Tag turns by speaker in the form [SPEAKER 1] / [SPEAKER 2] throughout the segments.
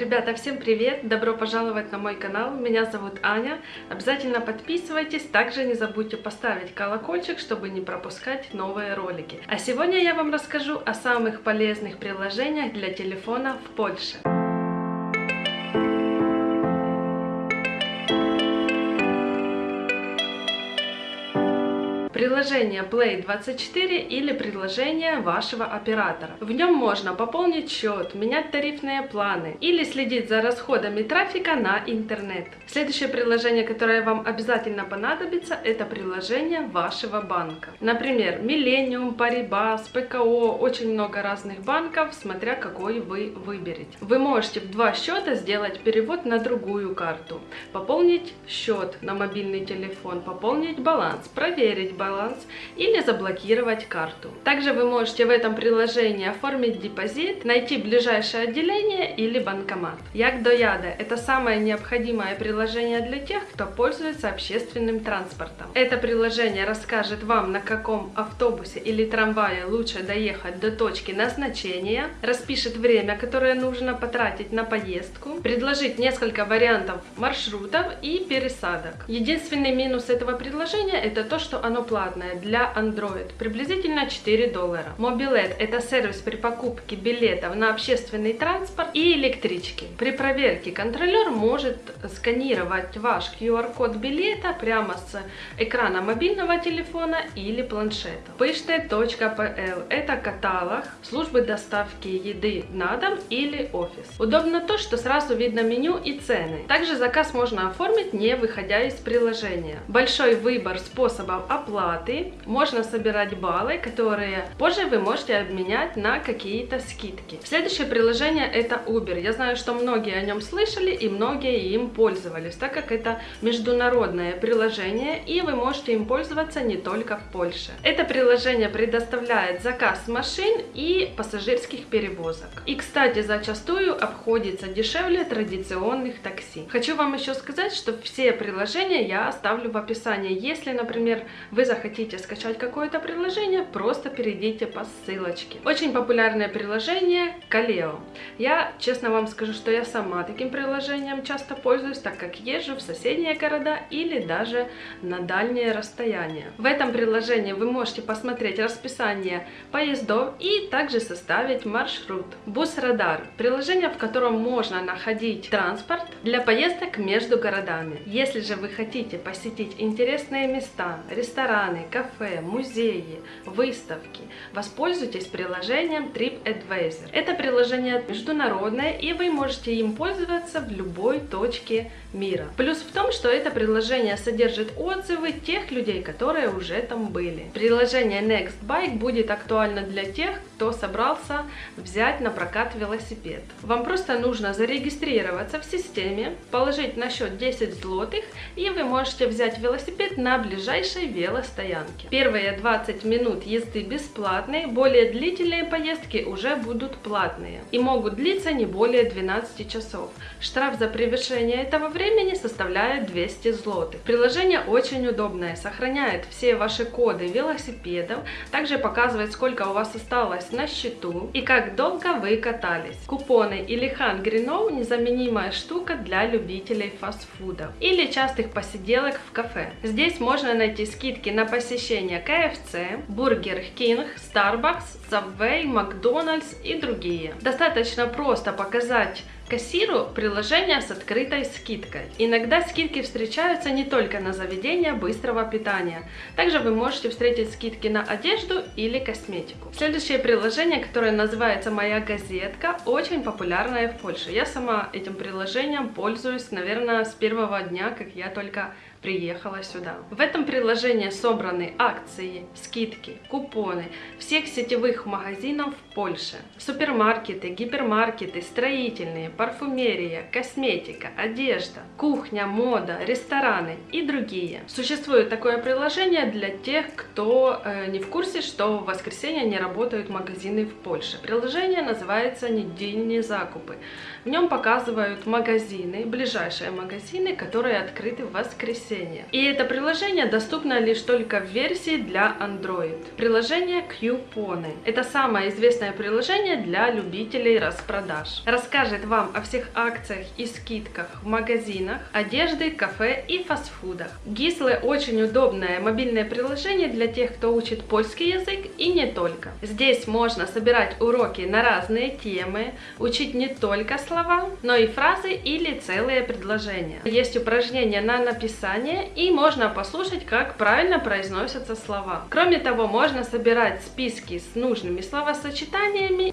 [SPEAKER 1] Ребята, всем привет! Добро пожаловать на мой канал. Меня зовут Аня. Обязательно подписывайтесь. Также не забудьте поставить колокольчик, чтобы не пропускать новые ролики. А сегодня я вам расскажу о самых полезных приложениях для телефона в Польше. Приложение Play24 или приложение вашего оператора. В нем можно пополнить счет, менять тарифные планы или следить за расходами трафика на интернет. Следующее приложение, которое вам обязательно понадобится, это приложение вашего банка. Например, Millennium, Paribas, ПКО, очень много разных банков, смотря какой вы выберете. Вы можете в два счета сделать перевод на другую карту, пополнить счет на мобильный телефон, пополнить баланс, проверить баланс, баланс или заблокировать карту. Также вы можете в этом приложении оформить депозит, найти ближайшее отделение или банкомат. Як до Яда – это самое необходимое приложение для тех, кто пользуется общественным транспортом. Это приложение расскажет вам, на каком автобусе или трамвае лучше доехать до точки назначения, распишет время, которое нужно потратить на поездку, предложит несколько вариантов маршрутов и пересадок. Единственный минус этого приложения – это то, что оно платное бесплатная для Android, приблизительно 4 доллара. Mobilet – это сервис при покупке билетов на общественный транспорт и электрички. При проверке контролер может сканировать ваш QR-код билета прямо с экрана мобильного телефона или планшета. Pышte.pl – это каталог службы доставки еды на дом или офис. Удобно то, что сразу видно меню и цены. Также заказ можно оформить, не выходя из приложения. Большой выбор способов оплаты оплаты можно собирать баллы, которые позже вы можете обменять на какие-то скидки. Следующее приложение это Uber. Я знаю, что многие о нем слышали и многие им пользовались, так как это международное приложение и вы можете им пользоваться не только в Польше. Это приложение предоставляет заказ машин и пассажирских перевозок. И, кстати, зачастую обходится дешевле традиционных такси. Хочу вам еще сказать, что все приложения я оставлю в описании. Если, например, вы захотите хотите скачать какое-то приложение, просто перейдите по ссылочке. Очень популярное приложение Kaleo. Я честно вам скажу, что я сама таким приложением часто пользуюсь, так как езжу в соседние города или даже на дальние расстояния. В этом приложении вы можете посмотреть расписание поездов и также составить маршрут. Бус-радар – приложение, в котором можно находить транспорт для поездок между городами. Если же вы хотите посетить интересные места, рестораны, рестораны, кафе, музеи, выставки. Воспользуйтесь приложением TripAdvisor. Это приложение международное, и вы можете им пользоваться в любой точке мира. Плюс в том, что это приложение содержит отзывы тех людей, которые уже там были. Приложение NextBike будет актуально для тех, кто собрался взять на прокат велосипед. Вам просто нужно зарегистрироваться в системе, положить на счет 10 злотых, и вы можете взять велосипед на ближайшей велостоянке стоянке. Первые 20 минут езды бесплатные, более длительные поездки уже будут платные и могут длиться не более 12 часов. Штраф за превышение этого времени составляет 200 злотых. Приложение очень удобное, сохраняет все ваши коды велосипедов, также показывает сколько у вас осталось на счету и как долго вы катались. Купоны или Hungry Now незаменимая штука для любителей фастфуда или частых посиделок в кафе. Здесь можно найти скидки на посещения KFC, Burger King, Starbucks, Subway, McDonald's и другие. Достаточно просто показать кассиру приложение с открытой скидкой. Иногда скидки встречаются не только на заведения быстрого питания. Также вы можете встретить скидки на одежду или косметику. Следующее приложение, которое называется «Моя газетка», очень популярное в Польше. Я сама этим приложением пользуюсь, наверное, с первого дня, как я только приехала сюда. В этом приложении собраны акции, скидки, купоны всех сетевых магазинов Польше. Супермаркеты, гипермаркеты, строительные, парфюмерия, косметика, одежда, кухня, мода, рестораны и другие. Существует такое приложение для тех, кто э, не в курсе, что в воскресенье не работают магазины в Польше. Приложение называется «Недельные закупы». В нем показывают магазины, ближайшие магазины, которые открыты в воскресенье. И это приложение доступно лишь только в версии для Android. Приложение Coupon. Это самое известное приложение для любителей распродаж. Расскажет вам о всех акциях и скидках в магазинах, одежды, кафе и фастфудах. Гислы очень удобное мобильное приложение для тех, кто учит польский язык и не только. Здесь можно собирать уроки на разные темы, учить не только слова, но и фразы или целые предложения. Есть упражнения на написание и можно послушать, как правильно произносятся слова. Кроме того, можно собирать списки с нужными словосочетаниями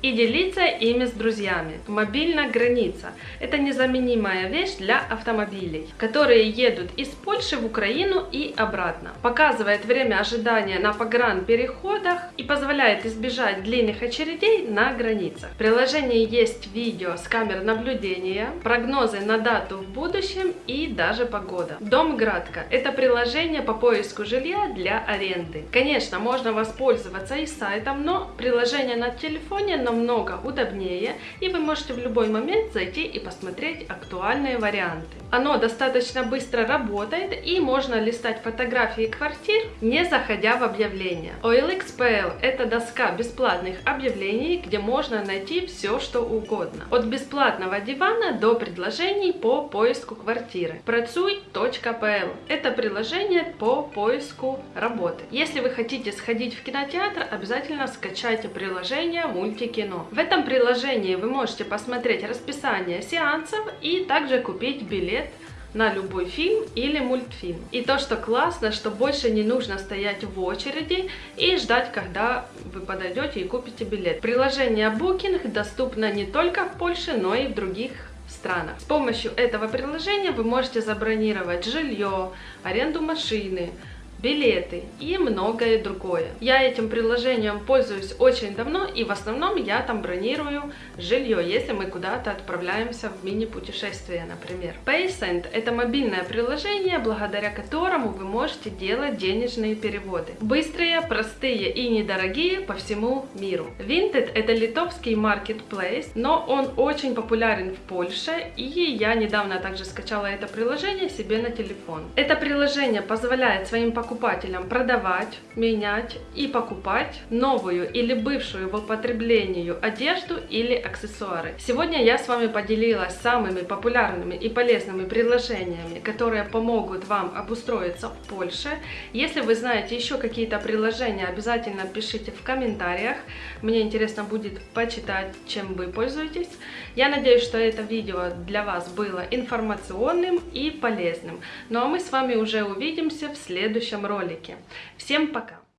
[SPEAKER 1] и делиться ими с друзьями. Мобильная граница – это незаменимая вещь для автомобилей, которые едут из Польши в Украину и обратно. Показывает время ожидания на погранпереходах и позволяет избежать длинных очередей на границах. В приложении есть видео с камер наблюдения, прогнозы на дату в будущем и даже погода. Дом Градка – это приложение по поиску жилья для аренды. Конечно, можно воспользоваться и сайтом, но приложение на телефоне намного удобнее, и вы можете в любой момент зайти и посмотреть актуальные варианты. Оно достаточно быстро работает и можно листать фотографии квартир, не заходя в объявления. OLX.pl – это доска бесплатных объявлений, где можно найти все, что угодно. От бесплатного дивана до предложений по поиску квартиры. Працуй.pl – это приложение по поиску работы. Если вы хотите сходить в кинотеатр, обязательно скачайте приложение Мультикино. В этом приложении вы можете посмотреть расписание сеансов и также купить билет на любой фильм или мультфильм. И то, что классно, что больше не нужно стоять в очереди и ждать, когда вы подойдете и купите билет. Приложение Booking доступно не только в Польше, но и в других странах. С помощью этого приложения вы можете забронировать жилье, аренду машины, билеты и многое другое. Я этим приложением пользуюсь очень давно и в основном я там бронирую жилье, если мы куда-то отправляемся в мини-путешествие, например. PaySend – это мобильное приложение, благодаря которому вы можете делать денежные переводы. Быстрые, простые и недорогие по всему миру. Vinted – это литовский marketplace, но он очень популярен в Польше, и я недавно также скачала это приложение себе на телефон. Это приложение позволяет своим покупателям покупателям продавать, менять и покупать новую или бывшую в употреблении одежду или аксессуары. Сегодня я с вами поделилась самыми популярными и полезными приложениями, которые помогут вам обустроиться в Польше. Если вы знаете еще какие-то приложения, обязательно пишите в комментариях. Мне интересно будет почитать, чем вы пользуетесь. Я надеюсь, что это видео для вас было информационным и полезным. Ну а мы с вами уже увидимся в следующем ролике. Всем пока!